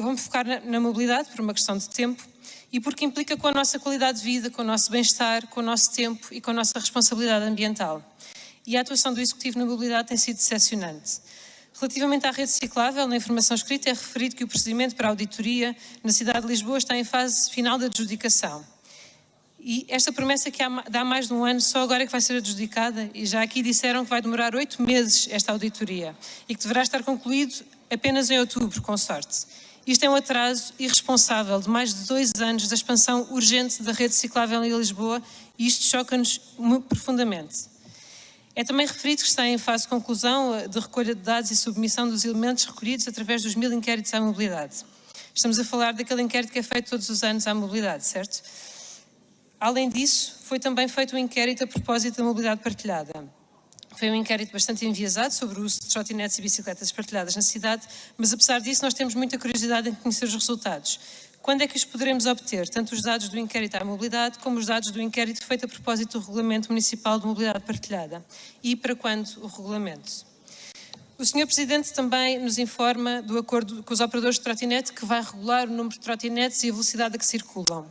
Eu vou-me focar na, na mobilidade por uma questão de tempo e porque implica com a nossa qualidade de vida, com o nosso bem-estar, com o nosso tempo e com a nossa responsabilidade ambiental. E a atuação do Executivo na mobilidade tem sido decepcionante. Relativamente à rede ciclável, na informação escrita é referido que o procedimento para a auditoria na cidade de Lisboa está em fase final de adjudicação. E esta promessa que dá mais de um ano, só agora é que vai ser adjudicada, e já aqui disseram que vai demorar oito meses esta auditoria, e que deverá estar concluído apenas em outubro, com sorte. Isto é um atraso irresponsável de mais de dois anos da expansão urgente da rede ciclável em Lisboa, e isto choca-nos profundamente. É também referido que está em fase de conclusão eh, de recolha de dados e submissão dos elementos recolhidos através dos mil inquéritos à mobilidade. Estamos a falar daquele inquérito que é feito todos os anos à mobilidade, certo? Além disso, foi também feito um inquérito a propósito da mobilidade partilhada. Foi um inquérito bastante enviesado sobre o uso de trotinetes e bicicletas partilhadas na cidade, mas apesar disso nós temos muita curiosidade em conhecer os resultados. Quando é que os poderemos obter? Tanto os dados do inquérito à mobilidade, como os dados do inquérito feito a propósito do Regulamento Municipal de Mobilidade Partilhada. E para quando o regulamento? O Sr. Presidente também nos informa do acordo com os operadores de trotinete que vai regular o número de trotinetes e a velocidade a que circulam.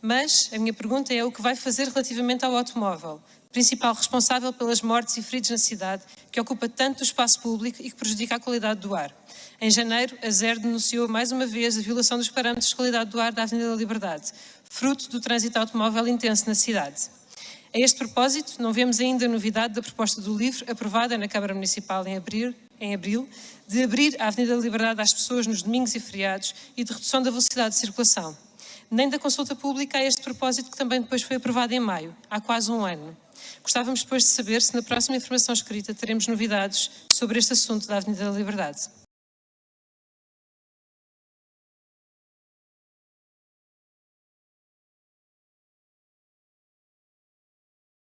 Mas a minha pergunta é o que vai fazer relativamente ao automóvel, principal responsável pelas mortes e feridos na cidade, que ocupa tanto o espaço público e que prejudica a qualidade do ar. Em janeiro, a ZER denunciou mais uma vez a violação dos parâmetros de qualidade do ar da Avenida da Liberdade, fruto do trânsito automóvel intenso na cidade. A este propósito, não vemos ainda novidade da proposta do LIVRE, aprovada na Câmara Municipal em abril, em abril, de abrir a Avenida da Liberdade às pessoas nos domingos e feriados e de redução da velocidade de circulação. Nem da consulta pública a este propósito, que também depois foi aprovada em maio, há quase um ano. Gostávamos depois de saber se na próxima informação escrita teremos novidades sobre este assunto da Avenida da Liberdade.